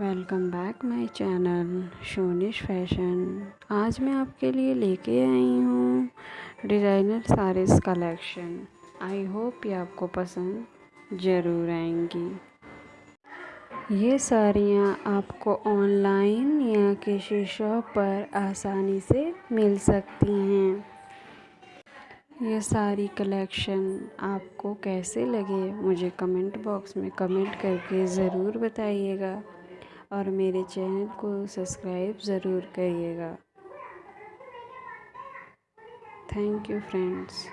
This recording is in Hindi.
वेलकम बैक माय चैनल शोनिश फ़ैशन। आज मैं आपके लिए लेके आई हूँ designer saris collection. I hope ये आपको पसंद ज़रूर आएँगी। ये साड़ियाँ आपको ऑनलाइन या किसी शॉप पर आसानी से मिल सकती हैं। ये सारी कलेक्शन आपको कैसे लगे, मुझे कमेंट बॉक्स में कमेंट करके ज़रूर बताइएगा। और मेरे चैनल को सब्सक्राइब ज़रूर करिएगा। Thank you friends.